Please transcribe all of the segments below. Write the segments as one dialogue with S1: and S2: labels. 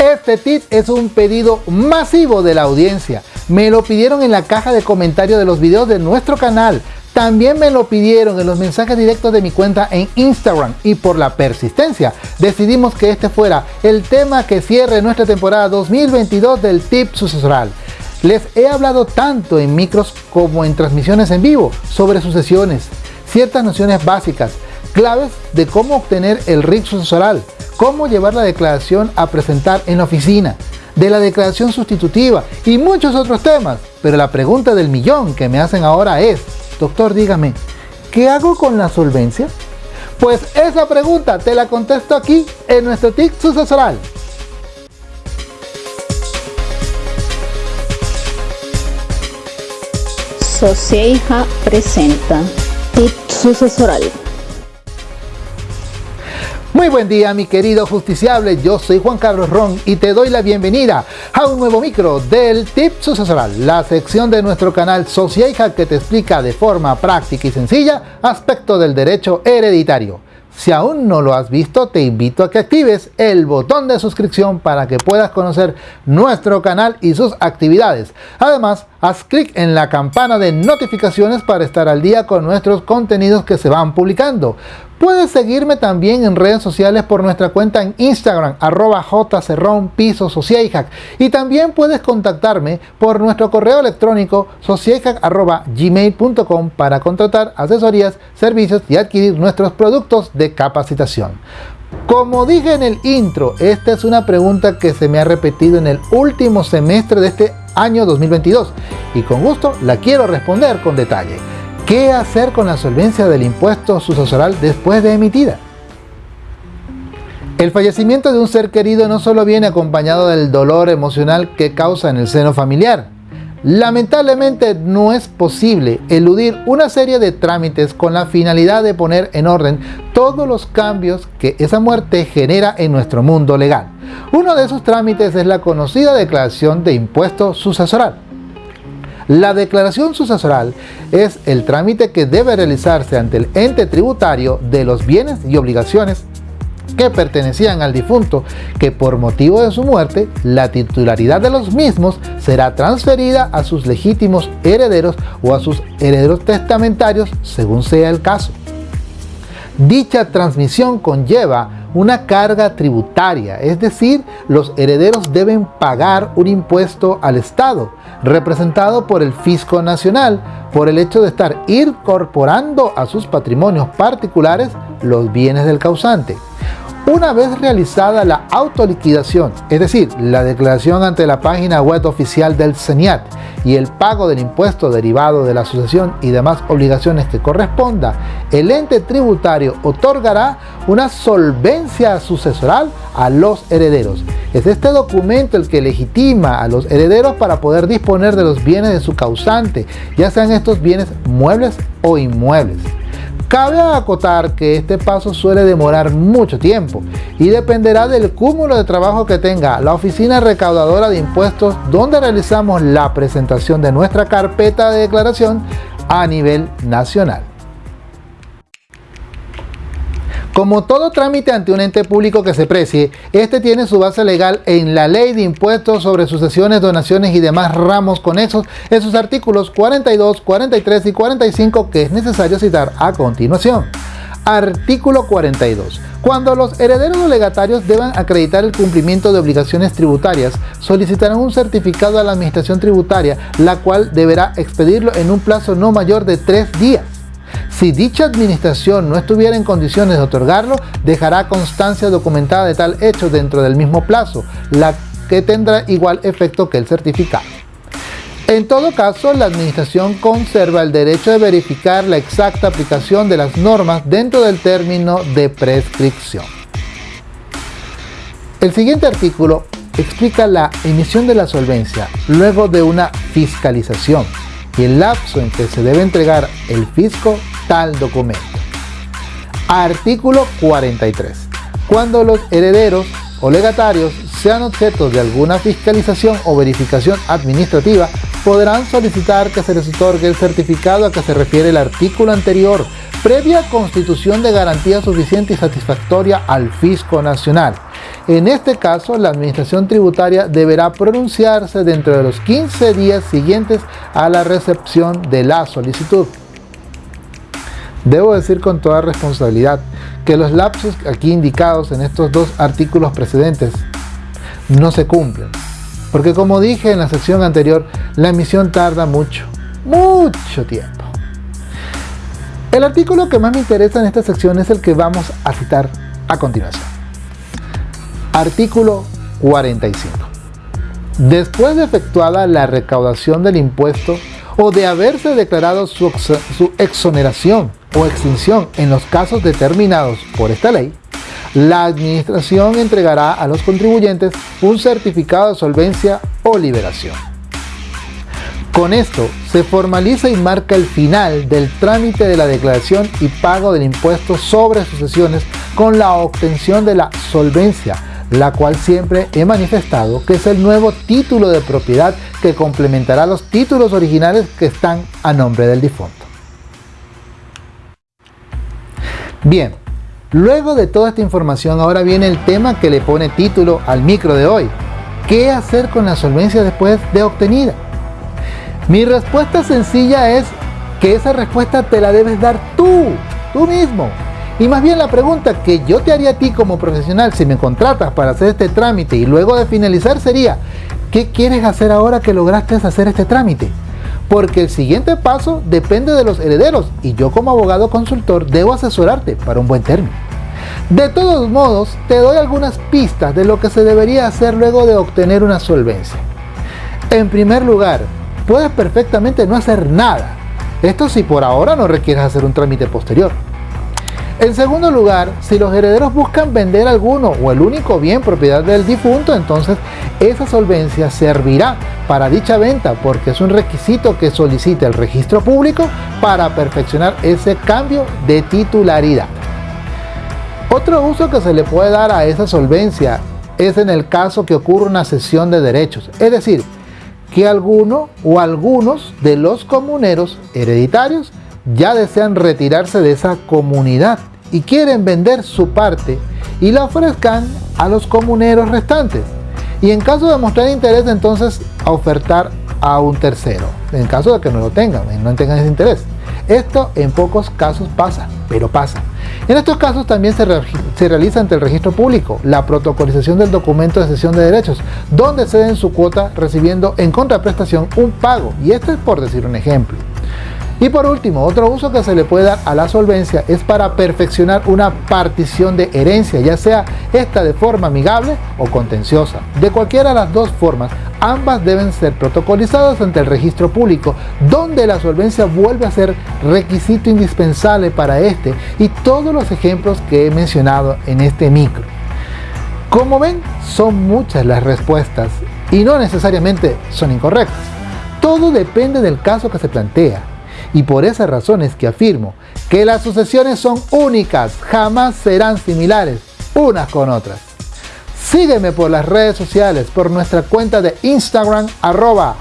S1: Este tip es un pedido masivo de la audiencia. Me lo pidieron en la caja de comentarios de los videos de nuestro canal. También me lo pidieron en los mensajes directos de mi cuenta en Instagram y por la persistencia decidimos que este fuera el tema que cierre nuestra temporada 2022 del tip sucesoral. Les he hablado tanto en micros como en transmisiones en vivo sobre sucesiones, ciertas nociones básicas, claves de cómo obtener el RIC sucesoral, cómo llevar la declaración a presentar en la oficina, de la declaración sustitutiva y muchos otros temas. Pero la pregunta del millón que me hacen ahora es, doctor dígame, ¿qué hago con la solvencia? Pues esa pregunta te la contesto aquí en nuestro TIC sucesoral.
S2: Socieja presenta TIC sucesoral.
S1: Muy buen día mi querido justiciable, yo soy Juan Carlos Ron y te doy la bienvenida a un nuevo micro del Tip Sucesoral, la sección de nuestro canal Socieja que te explica de forma práctica y sencilla aspectos del derecho hereditario. Si aún no lo has visto, te invito a que actives el botón de suscripción para que puedas conocer nuestro canal y sus actividades. Además, haz clic en la campana de notificaciones para estar al día con nuestros contenidos que se van publicando. Puedes seguirme también en redes sociales por nuestra cuenta en Instagram, arroba jcerrón y también puedes contactarme por nuestro correo electrónico gmail.com para contratar asesorías, servicios y adquirir nuestros productos de capacitación. Como dije en el intro, esta es una pregunta que se me ha repetido en el último semestre de este año 2022 y con gusto la quiero responder con detalle. ¿Qué hacer con la solvencia del impuesto sucesoral después de emitida? El fallecimiento de un ser querido no solo viene acompañado del dolor emocional que causa en el seno familiar. Lamentablemente no es posible eludir una serie de trámites con la finalidad de poner en orden todos los cambios que esa muerte genera en nuestro mundo legal. Uno de esos trámites es la conocida declaración de impuesto sucesoral. La declaración sucesoral es el trámite que debe realizarse ante el ente tributario de los bienes y obligaciones que pertenecían al difunto, que por motivo de su muerte, la titularidad de los mismos será transferida a sus legítimos herederos o a sus herederos testamentarios, según sea el caso. Dicha transmisión conlleva una carga tributaria, es decir, los herederos deben pagar un impuesto al Estado, representado por el Fisco Nacional, por el hecho de estar incorporando a sus patrimonios particulares los bienes del causante. Una vez realizada la autoliquidación, es decir, la declaración ante la página web oficial del CENIAT y el pago del impuesto derivado de la asociación y demás obligaciones que corresponda, el ente tributario otorgará una solvencia sucesoral a los herederos. Es este documento el que legitima a los herederos para poder disponer de los bienes de su causante, ya sean estos bienes muebles o inmuebles. Cabe acotar que este paso suele demorar mucho tiempo y dependerá del cúmulo de trabajo que tenga la oficina recaudadora de impuestos donde realizamos la presentación de nuestra carpeta de declaración a nivel nacional. Como todo trámite ante un ente público que se precie, este tiene su base legal en la Ley de Impuestos sobre Sucesiones, Donaciones y demás ramos conexos en sus artículos 42, 43 y 45 que es necesario citar a continuación. Artículo 42. Cuando los herederos o legatarios deban acreditar el cumplimiento de obligaciones tributarias, solicitarán un certificado a la Administración Tributaria, la cual deberá expedirlo en un plazo no mayor de tres días. Si dicha administración no estuviera en condiciones de otorgarlo, dejará constancia documentada de tal hecho dentro del mismo plazo, la que tendrá igual efecto que el certificado. En todo caso, la administración conserva el derecho de verificar la exacta aplicación de las normas dentro del término de prescripción. El siguiente artículo explica la emisión de la solvencia luego de una fiscalización y el lapso en que se debe entregar el fisco tal documento. Artículo 43. Cuando los herederos o legatarios sean objetos de alguna fiscalización o verificación administrativa, podrán solicitar que se les otorgue el certificado a que se refiere el artículo anterior, previa constitución de garantía suficiente y satisfactoria al fisco nacional. En este caso, la Administración Tributaria deberá pronunciarse dentro de los 15 días siguientes a la recepción de la solicitud. Debo decir con toda responsabilidad que los lapsos aquí indicados en estos dos artículos precedentes no se cumplen. Porque como dije en la sección anterior, la emisión tarda mucho, mucho tiempo. El artículo que más me interesa en esta sección es el que vamos a citar a continuación. Artículo 45. Después de efectuada la recaudación del impuesto o de haberse declarado su, exoneración o extinción en los casos determinados por esta ley, la Administración entregará a los contribuyentes un certificado de solvencia o liberación. Con esto se formaliza y marca el final del trámite de la declaración y pago del impuesto sobre sucesiones con la obtención de la solvencia, la cual siempre he manifestado que es el nuevo título de propiedad que complementará los títulos originales que están a nombre del difunto. Bien, luego de toda esta información ahora viene el tema que le pone título al micro de hoy. ¿Qué hacer con la solvencia después de obtenida? Mi respuesta sencilla es que esa respuesta te la debes dar tú, tú mismo. Y más bien la pregunta que yo te haría a ti como profesional si me contratas para hacer este trámite y luego de finalizar sería, ¿qué quieres hacer ahora que lograste hacer este trámite? Porque el siguiente paso depende de los herederos y yo como abogado consultor debo asesorarte para un buen término. De todos modos, te doy algunas pistas de lo que se debería hacer luego de obtener una solvencia. En primer lugar, puedes perfectamente no hacer nada. Esto si por ahora no requieres hacer un trámite posterior. En segundo lugar, si los herederos buscan vender alguno o el único bien propiedad del difunto, entonces esa solvencia servirá para dicha venta porque es un requisito que solicite el registro público para perfeccionar ese cambio de titularidad. Otro uso que se le puede dar a esa solvencia es en el caso que ocurra una cesión de derechos, es decir, que alguno o algunos de los comuneros hereditarios ya desean retirarse de esa comunidad y quieren vender su parte y la ofrezcan a los comuneros restantes. Y en caso de mostrar interés, entonces a ofertar a un tercero, en caso de que no lo tengan, no tengan ese interés. Esto en pocos casos pasa, pero pasa. En estos casos también se, se, realiza ante el registro público la protocolización del documento de cesión de derechos, donde ceden su cuota recibiendo en contraprestación un pago, y este es por decir un ejemplo. Y por último, otro uso que se le puede dar a la solvencia es para perfeccionar una partición de herencia, ya sea esta de forma amigable o contenciosa. De cualquiera de las dos formas, ambas deben ser protocolizadas ante el registro público, donde la solvencia vuelve a ser requisito indispensable para este y todos los ejemplos que he mencionado en este micro. Como ven, son muchas las respuestas y no necesariamente son incorrectas. Todo depende del caso que se plantea y por esas razones que afirmo que las sucesiones son únicas, jamás serán similares unas con otras. Sígueme por las redes sociales, por nuestra cuenta de Instagram, arroba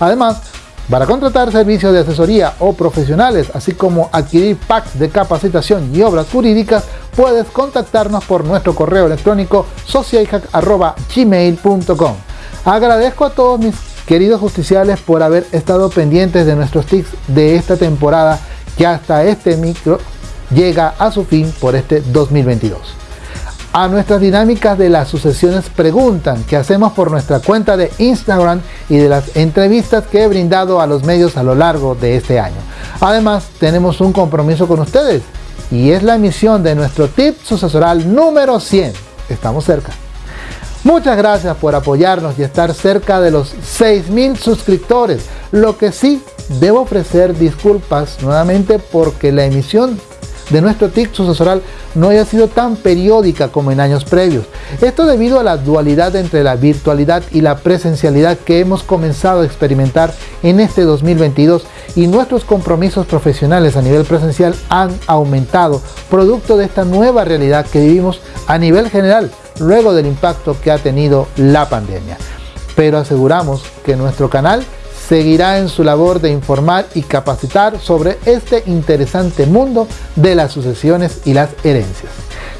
S1: Además, para contratar servicios de asesoría o profesionales, así como adquirir packs de capacitación y obras jurídicas, puedes contactarnos por nuestro correo electrónico gmail.com Agradezco a todos mis Queridos justiciales, por haber estado pendientes de nuestros tips de esta temporada que hasta este micro llega a su fin por este 2022. A nuestras dinámicas de las sucesiones preguntan que hacemos por nuestra cuenta de Instagram y de las entrevistas que he brindado a los medios a lo largo de este año. Además, tenemos un compromiso con ustedes y es la emisión de nuestro tip sucesoral número 100. Estamos cerca. Muchas gracias por apoyarnos y estar cerca de los 6.000 suscriptores. Lo que sí, debo ofrecer disculpas nuevamente porque la emisión de nuestro TIC sucesoral no haya sido tan periódica como en años previos. Esto debido a la dualidad entre la virtualidad y la presencialidad que hemos comenzado a experimentar en este 2022 y nuestros compromisos profesionales a nivel presencial han aumentado producto de esta nueva realidad que vivimos a nivel general luego del impacto que ha tenido la pandemia. Pero aseguramos que nuestro canal seguirá en su labor de informar y capacitar sobre este interesante mundo de las sucesiones y las herencias.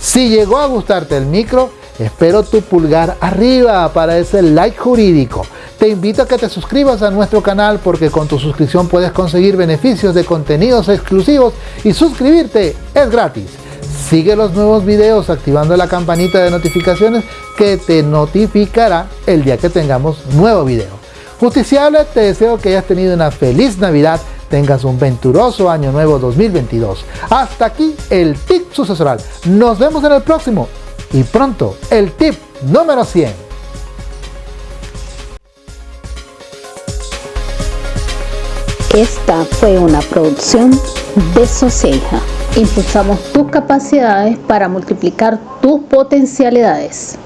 S1: Si llegó a gustarte el micro, espero tu pulgar arriba para ese like jurídico. Te invito a que te suscribas a nuestro canal porque con tu suscripción puedes conseguir beneficios de contenidos exclusivos y suscribirte es gratis. Sigue los nuevos videos activando la campanita de notificaciones que te notificará el día que tengamos nuevo video. Justiciable, te deseo que hayas tenido una feliz Navidad, tengas un venturoso año nuevo 2022. Hasta aquí el tip sucesoral. Nos vemos en el próximo y pronto el tip número 100.
S2: Esta fue una producción de Soceja. Impulsamos tus capacidades para multiplicar tus potencialidades.